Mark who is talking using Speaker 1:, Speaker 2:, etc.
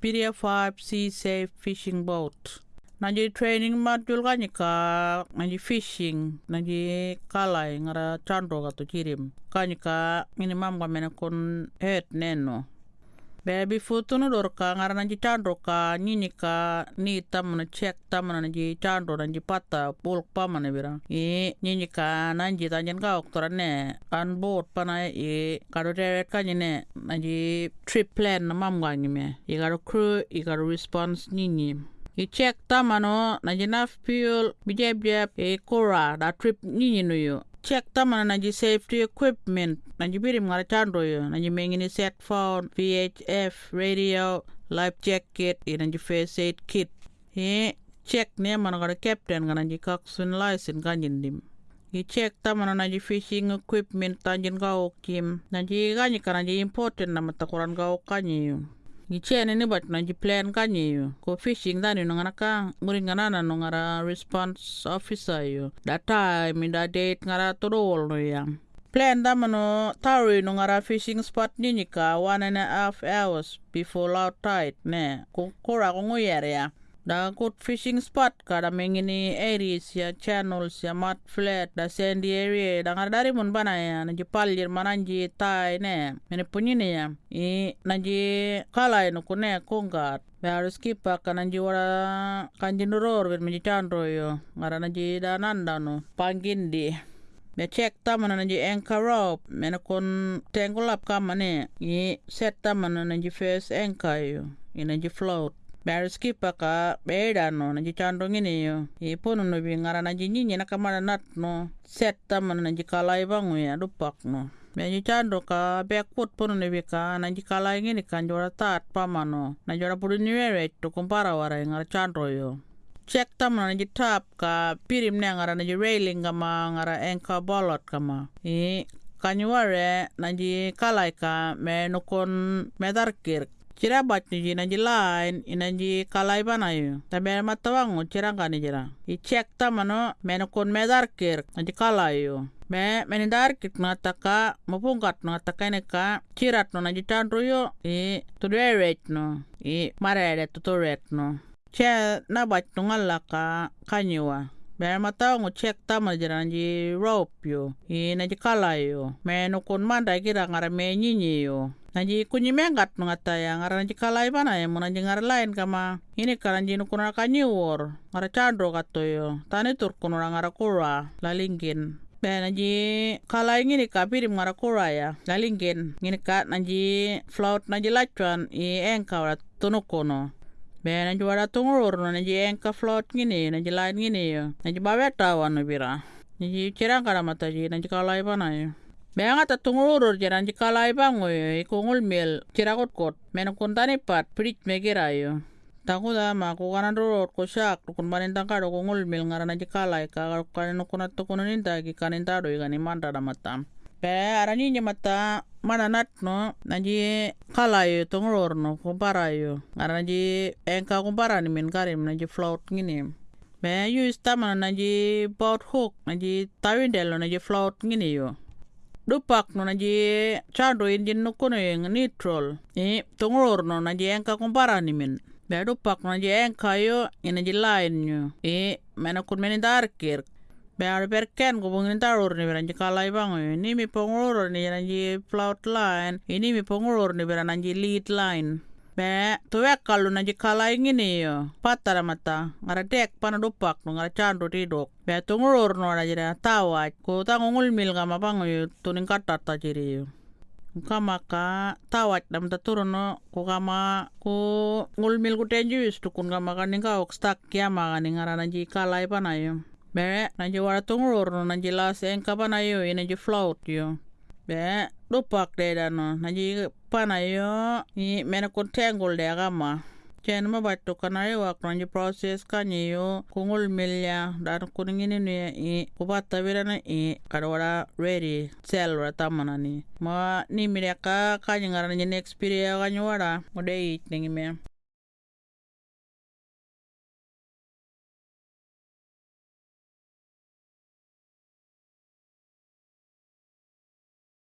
Speaker 1: Piria 5 Sea Safe Fishing Boat. Naji training module kanya ka naji fishing naji kalai ngara chandro ka to kirim kanya ka minimum ka mena kon het neno Baby futu no dor ka ngara chandro ka nini ka ni tamana check tamana naji chandro naji pata pulk pamana bira i nini ka nanji tanjen ka oktora ne on board pana i karo deret kanya ne naji trip plan na mam ganyi me. I karo crew i karo response nini i check tamano naji naf fuel bijeb jeb e kora da trip nini yo check tamana naji safety equipment. Naji birim ngara chandro yo. Naji mengini set phone VHF radio life jacket naji first aid kit. E check ne mana ngara captain ngana naji kaksun license kanyin dim. I check tamana naji fishing equipment tanjin gao kim naji ganyi ka naji important na matakuran gao kanyi yo i chene ni bat naji plan kanyi yo ko fishing dani no ngana ka muri ngana na no ngara response officer yo that time that date ngara todol no yang plan damano tauri no ngara fishing spot nini ka one and a half hours before low tide ne. Ko kora ko ngoyer ya da fishing spot. Kada mengini areas ya channels ya mud flat da sandy area. Da dari mun bana ya? Naji palir mananji tai ne? Mene punyine ya? I naji kalai no kune kongat Be harus kipa kananji wara kanji nuror ben menji chandro yo. Ngara naji da nanda no pangindi be check tamana naji anchor rope mena kon tangle kamane i set tamana naji first anchor yo. I naji float Baru skipa ka beda no naji chandro ngini yo. I pono no bi ngara naji nyinyi na kamana nat no. Set tamana naji kalai bangu ya dupak no. Naji chandro ka backwood pono no bi ka naji kalai ngini kan jora tat pamano na jora puru niwere to kumpara wara ngara chandro yo. Check tamana naji tap ka pirim ne ngara naji railing kama ngara anchor bolot kama. I kanyuare naji kalai ka me nukon medarkir Cira bat ni naji line inaji kalai bana yo tabe matawango cira ngani jira. I check tamano menokon medarkir naji kalai yo. Me menindar kit nataka mapungkat nataka ne ka cirat no chandro yo. I tuderet no. I marere tuturet no. Che na bat tungala ka kanyiwa Bere mata ngo check tama jira naji rope yo i naji kalai yo me nukun manda kira ngara me nyinyi yo naji kunyi mengat ya ngara kalai bana ya lain kama ini karanji nukuna kanyiwor ngara chandro kato yo tani tur kunura ngara kura lalingin. Be naji kalai ngini ka pirim ngara kura ya lalingin. Ngini ka naji float naji lachuan i engka wala tunukono Be naji wada tungurur no naji engka float ngini naji lain ngini yo naji baweta wano bira. Naji cirang kada mata ji naji kalai bana yo Beanga ta tungurur jaran ji kalai bango yo ikungul mil cirakot kot mena kuntani pat prit megira yo Taku da ma ku kanan rurot ko syak kun banin tangka do kungul mil ngarana ji kalai ka kanin kunat to kunin tagi kanin tado igani manda da matam Pe arani nya mata mana nat no naji kalai tungurur no kumpara yo ngarana ji engka kumpara ni min karim naji float ngini. Be use tamana naji boat hook naji tawindel naji float ngini yo dupak no naji chado indin no kuno yung neutral. I tungurur no naji engka kumpara ni min. Be dupak no naji engka yo i naji line yo i mena kun darkir be ar berken ko bungin tarur ni beranji kalai bang. Yo ni mi pungurur ni naji float line. Ini mi pungurur ni beran naji lead line. Be tuwek kalu naji kalai ngini yo. Patara mata. Ngara dek pana dupak no ngara chandu tidok be tungurur no naji da tawaj ko tangungul mil kama bang yo. Tuning katat ta jiri yo. Kama ka tawat dam turun no. Ko kama ko ngulmil ku tenjus tukun kama kaning ka ok stak kiama kaning ngara naji kalai pana yo be naji wara tungurur no naji las engka pana yo naji float yo. Be dupak de dano naji pana yo i mena kun tengul de agama. Chen ma batto kana yo ak naji process kanyi yo kungul milya dan kuningini ni i kubata birana i kadwara ready sell ra tamana ni. Ma ni mireka kanyi ngara naji next period kanyi wara ngode i ningi me